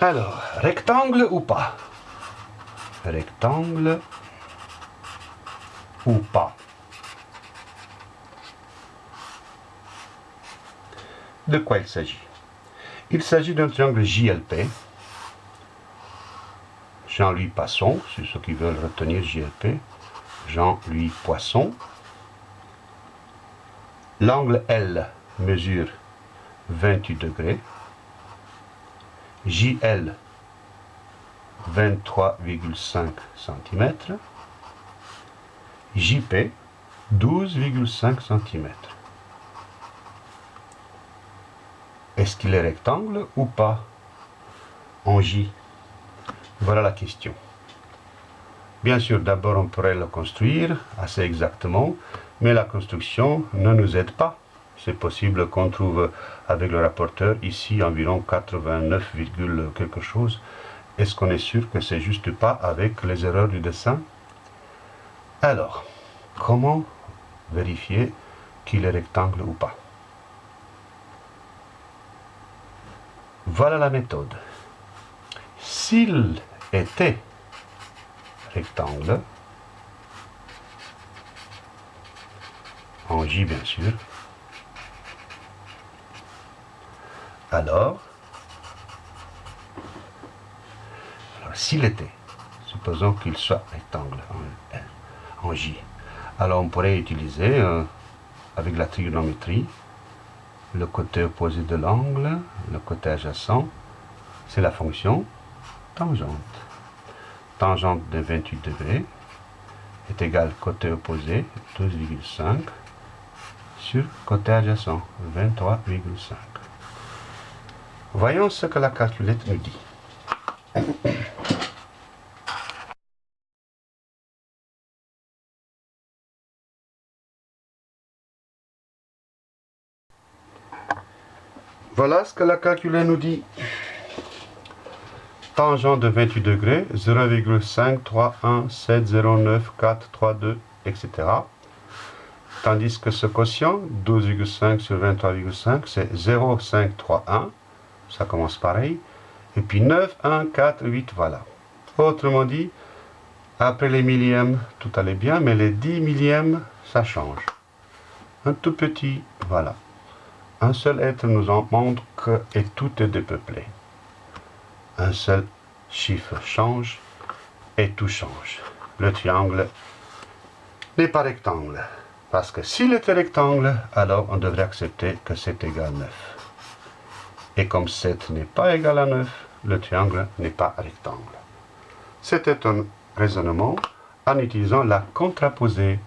Alors, rectangle ou pas? Rectangle ou pas? De quoi il s'agit? Il s'agit d'un triangle JLP. Jean-Louis Passon, c'est ceux qui veulent retenir JLP. Jean-Louis Poisson. L'angle L mesure 28 degrés. JL 23,5 cm. JP 12,5 cm. Est-ce qu'il est rectangle ou pas? En J Voilà la question. Bien sûr, d'abord on pourrait le construire assez exactement, mais la construction ne nous aide pas. C'est possible qu'on trouve avec le rapporteur ici environ 89, quelque chose. Est-ce qu'on est sûr que c'est juste pas avec les erreurs du dessin? Alors, comment vérifier qu'il est rectangle ou pas? Voilà la méthode. S'il était rectangle, en J bien sûr, alors, alors s'il était, supposons qu'il soit rectangle en, J, alors on pourrait utiliser, euh, avec la trigonométrie, le côté opposé de l'angle, le côté adjacent, c'est la fonction tangente. Tangente de 28 degrés est égal côté opposé, 12,5, sur côté adjacent, 23,5. Voyons ce que la calculette nous dit. Voilà ce que la calculette nous dit. Tangente de 28 degrés, 0,531709,432, etc. Tandis que ce quotient, 12,5 sur 23,5, c'est 0,531 ça commence pareil. Et puis 9, 1, 4, 8, voilà. Autrement dit, après les millièmes, tout allait bien, mais les 10 millièmes, ça change. Un tout petit, voilà. Un seul être nous en montre que et tout est dépeuplé. Un seul chiffre change et tout change. Le triangle n'est pas rectangle. Parce que s'il était rectangle, alors on devrait accepter que c'est égal 9. Et comme 7 n'est pas égal à 9, le triangle n'est pas rectangle. C'était un raisonnement en utilisant la contraposée